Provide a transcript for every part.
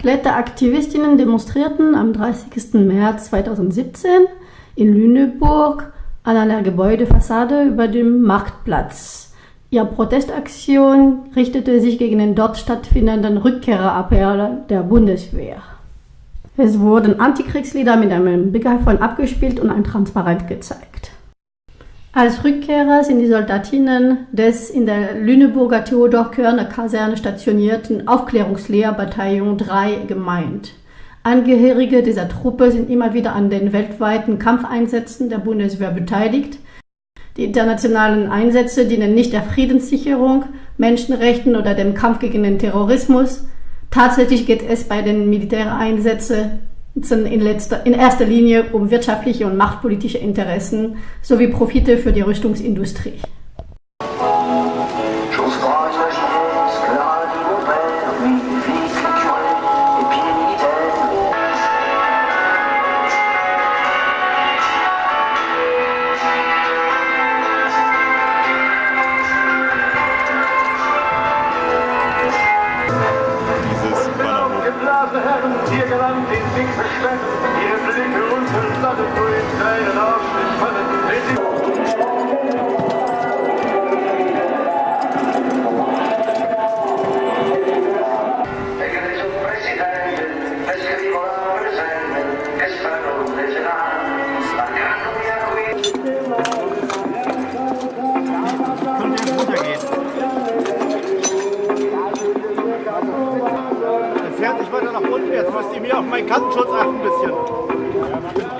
Kletteraktivistinnen demonstrierten am 30. März 2017 in Lüneburg an einer Gebäudefassade über dem Marktplatz. Ihre Protestaktion richtete sich gegen den dort stattfindenden Rückkehrerappell der Bundeswehr. Es wurden Antikriegslieder mit einem Megafon abgespielt und ein Transparent gezeigt. Als Rückkehrer sind die Soldatinnen des in der Lüneburger Theodor-Körner-Kaserne stationierten Aufklärungslehr-Bataillon 3 gemeint. Angehörige dieser Truppe sind immer wieder an den weltweiten Kampfeinsätzen der Bundeswehr beteiligt. Die internationalen Einsätze dienen nicht der Friedenssicherung, Menschenrechten oder dem Kampf gegen den Terrorismus. Tatsächlich geht es bei den Militäreinsätzen in, letzter, in erster Linie um wirtschaftliche und machtpolitische Interessen sowie Profite für die Rüstungsindustrie. Land, ihr gelangt in dicksten Schwämmen, ihre Blicke unverstanden, nur in deinen Arsch, ich falle, Kartenschutz achten ein bisschen.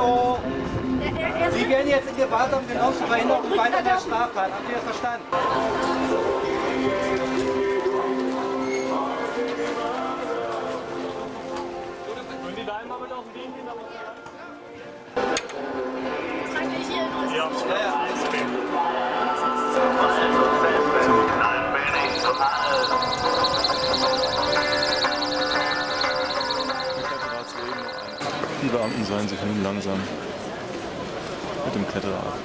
Hallo! Sie werden jetzt in Gewahrsam genommen zur Verhinderung weiter der Straftat. Habt ihr das verstanden? Die Beamten sollen sich nun langsam mit dem Kletterer ab.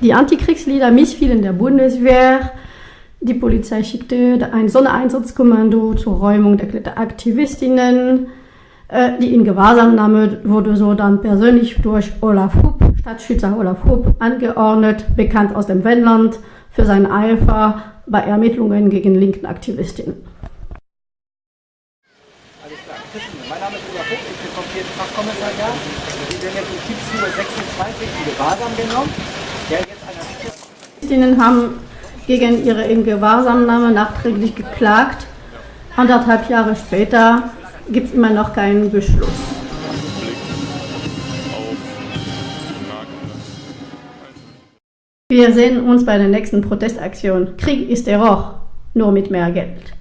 Die Antikriegslieder missfielen der Bundeswehr. Die Polizei schickte ein Sondereinsatzkommando zur Räumung der Kletteraktivistinnen. Äh, die in Gewahrsamnahme wurde so dann persönlich durch Olaf Hupp, Stadtschützer Olaf Hupp, angeordnet, bekannt aus dem Wendland, für seinen Eifer bei Ermittlungen gegen linken Aktivistinnen. Alles klar. Mein Name ist Olaf Hupp, ich bin vom 4. Fachkommissariat. Wir werden jetzt um 17.26 Uhr in Gewahrsam genommen. Der jetzt einer haben gegen ihre Ingewahrsamnahme nachträglich geklagt. Anderthalb Jahre später gibt es immer noch keinen Beschluss. Wir sehen uns bei der nächsten Protestaktion. Krieg ist Terror, nur mit mehr Geld.